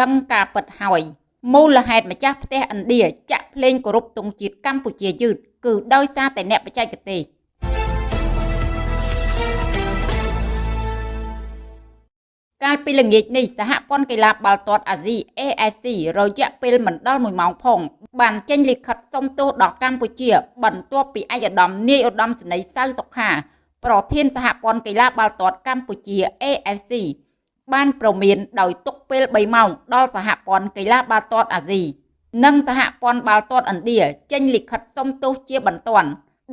ដឹងការពិតហើយមូលហេតុម្ចាស់ផ្ទះឥណ្ឌាចាក់ភ្លេងគោរពទង់ជាតិកម្ពុជាយឺតគឺដោយសារតែអ្នកបច្ចេកទេសកាលពីល្ងាចនេះសហព័ន្ធកីឡាបាល់ទាត់អាស៊ី AFC រយៈពេលមិនដល់1ម៉ោងផង បានចេញលិខិតសុំទោសដល់កម្ពុជា បន្ទាប់ពីឯកឧត្តមនាយឧត្តមសេនីយ៍សៅសុខាប្រធានសហព័ន្ធកីឡាបាល់ទាត់កម្ពុជា AFC បានប្រមានដោយទុកពេល3ម៉ោងដល់សហព័ន្ធកីឡាបាល់ទាត់អាស៊ីនិងសហព័ន្ធបាល់ទាត់ឥណ្ឌាចេញលិខិតសុំទោសជាបន្ទាន់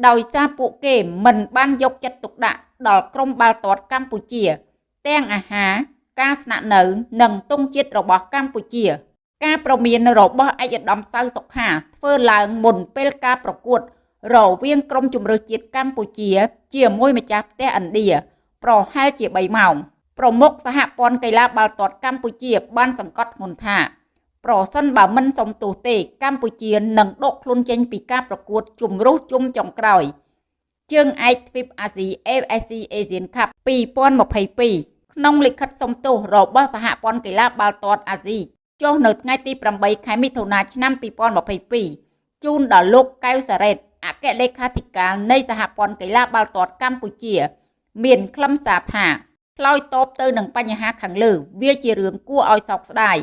ដោយសារពួកគេមិនបានយកចិត្តទុកដាក់ដល់ក្រុមបាល់ទាត់កម្ពុជា ទាំងអាហារការស្នាក់នៅនិងទង់ជាតិរបស់កម្ពុជា ការប្រមានរបស់ឯកឧត្តមសៅសុខាធ្វើឡើងមុនពេលការប្រកួត រវាងក្រុមជម្រើសជាតិកម្ពុជា ជាមួយម្ចាស់ផ្ទះឥណ្ឌាប្រហែលជា3ម៉ោង ប្រមុខសហព័ន្ធកីឡាបាល់ទាត់កម្ពុជាបានសង្កត់ធ្ងន់ថាប្រសិនបើមិនសំទោសទេកម្ពុជានឹងដកខ្លួនចេញពីការប្រកួតជម្រុះជុំចុងក្រោយជើងឯកទ្វីបអាស៊ី AFC Asian Cup 2022ក្នុងលិខិតសុំទោសរបស់សហព័ន្ធកីឡាបាល់ទាត់អាស៊ីចុះនៅថ្ងៃទី8ខែមិថុនាឆ្នាំ2022ជូនដល់លោកកៅសារ៉េតអគ្គលេខាធិការនៃសហព័ន្ធកីឡាបាល់ទាត់កម្ពុជា មានខ្លឹមសារថា ឆ្លើយតបទៅនឹងបញ្ហាខាងលើ វាជារឿងគួរឲ្យសោកស្ដាយ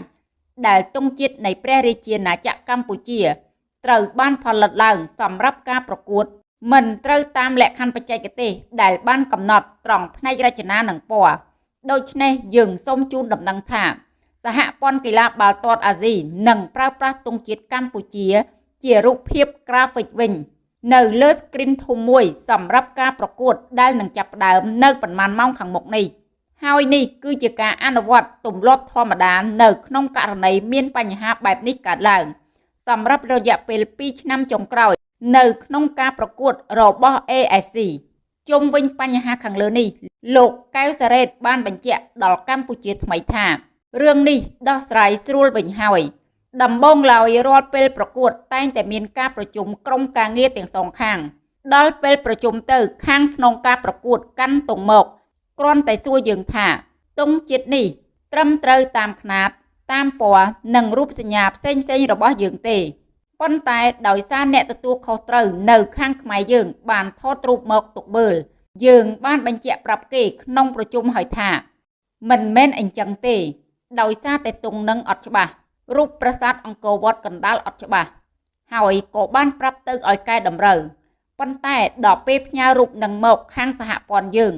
ដែលទង់ជាតិនៃព្រះរាជាណាចក្រកម្ពុជាត្រូវបានផលិតឡើងសម្រាប់ការប្រកួត មិនត្រូវតាមលក្ខខណ្ឌបច្ចេកទេសដែលបានកំណត់ត្រង់ផ្នែករចនានិងពណ៌ដូច្នេះយើងសូមជូនដំណឹងថាសហព័ន្ធកីឡាបាល់ទាត់អាស៊ីនឹងប្រើប្រាស់ទង់ជាតិកម្ពុជា ជារូបភាពក្រាហ្វិកវិញ នៅលើ screen ធំមួយសម្រាប់ការប្រកួតដែលនឹងចាប់ផ្ដើមនៅប្រហែលម៉ោងខាងមុខនេះ ហើយនេះគឺជាការអនុវត្តទម្លាប់ធម្មតានៅក្នុងករណីមានបញ្ហាបែបនេះកើតឡើង សម្រាប់រយៈពេល2ឆ្នាំចុងក្រោយ នៅក្នុងការប្រកួតរបស់ AFC ជុំវិញបញ្ហាខាងលើនេះលោកកៅសារ៉េតបានបញ្ជាក់ដល់កម្ពុជាថ្មីថារឿងនេះដោះស្រាយស្រួលវិញហើយដំបូងឡើយរាល់ពេលប្រកួតតែងតែមានការប្រជុំក្រុមការងារទាំងសងខាង ដល់ពេលប្រជុំទៅខាងស្នងការប្រកួតកាន់ទងមក គ្រាន់តែសួរយើងថាទង់ជាតិនេះ ត្រឹមត្រូវតាមຂ្នាត តាមពណ៌និងរូបសញ្ញាផ្សេងផ្សេងរបស់យើងទេប៉ុន្តែដោយសារអ្នកទទួលខុសត្រូវនៅខាងខ្មែរយើង បានថតរូបមកទុកមើលយើងបានបញ្ជាក់ប្រាប់គេក្នុងប្រជុំហើយថា មិនមែនអញ្ចឹងទេ ដោយសារតែទង់នឹងអត់ច្បាស់រូបប្រាសាទអង្គរវត្តកណ្ដាលអត់ច្បាស់ហើយក៏បានប្រាប់ទៅឲ្យកែតម្រូវប៉ុន្តែដល់ពេលផ្ញើរូបនឹងមកខាងសហព័ន្ធយើង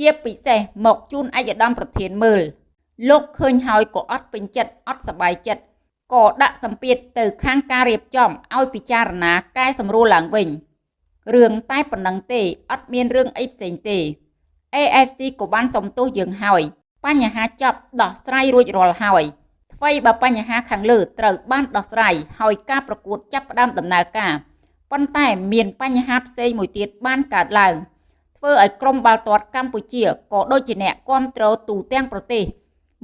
ជាពិសេសមកជូនឯកឧត្តមប្រធានមើល លោកឃើញហើយក៏អត់ពេញចិត្តអត់សប្បាយចិត្តក៏ដាក់សម្ពាធទៅខាងការរៀបចំឲ្យពិចារណាកែសម្រួលឡើងវិញរឿងតែប៉ុណ្ណឹងទេអត់មានរឿងអីផ្សេងទេ AFC ក៏បានសំទោសយើងហើយបញ្ហាចប់ដោះស្រាយរួចរាល់ហើយអ្វីបើបញ្ហាខាងលើត្រូវបានដោះស្រាយហើយការប្រកួតចាប់ផ្ដើមដំណើរការប៉ុន្តែមានបញ្ហាផ្សេងមួយទៀតបានកើតឡើង ធ្វើឲ្យក្រុមបាល់ទាត់កម្ពុជាក៏ដូចជាអ្នកគ្រប់គ្រងទូទាំងប្រទេស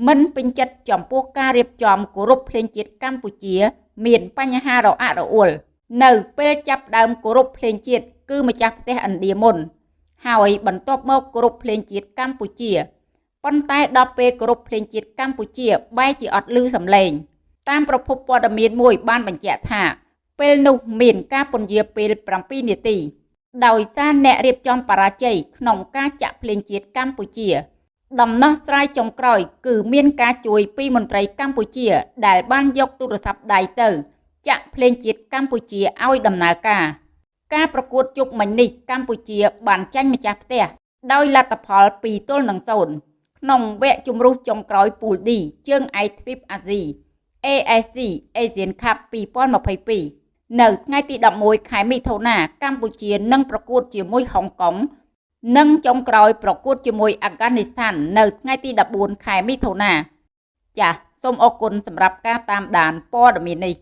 មិនពេញចិត្តចំពោះការរៀបចំគោរពភ្លេងជាតិកម្ពុជា មានបញ្ហារអាក់រអួលនៅពេលចាប់ដើមគោរពភ្លេងជាតិគឺម្ចាស់ផ្ទះឥណ្ឌាមុន ហើយបន្ទាប់មកគោរពភ្លេងជាតិកម្ពុជាប៉ុន្តែដល់ពេលគោរពភ្លេងជាតិកម្ពុជាបែរជាអត់ឮសំឡេង តាមប្រភពព័ត៌មានមួយបានបញ្ជាក់ថា ពេលនោះមានការពន្យាពេល7នាទី ដោយសារអ្នករៀបចំបរាជ័យក្នុងការចាក់ភ្លេងជាតិកម្ពុជា ដំណោះស្រាយចុងក្រោយ គឺមានការជួយពីមន្ត្រីកម្ពុជា ដែលបានយកទូរស័ព្ទដៃទៅ ចាក់ភ្លេងជាតិកម្ពុជាឲ្យដំណើរការ ការប្រកួតជប់មិញនេះកម្ពុជាបានចាញ់ម្ចាស់ផ្ទះដោយលទ្ធផល2ទល់នឹង0ក្នុងវគ្គជម្រុះចុងក្រោយពូល D ជើងឯកទ្វីបអាស៊ី AFC Asian Cup 2022 នៅថ្ងៃទី11ខែមិថុនាកម្ពុជានឹងប្រកួតជាមួយហុងកុងនិងចុងក្រោយប្រកួតជាមួយអាហ្គានីស្ថាននៅថ្ងៃទី14ខែមិថុនាចាសសូមអរគុណសម្រាប់ការតាមដានព័ត៌មាននេះ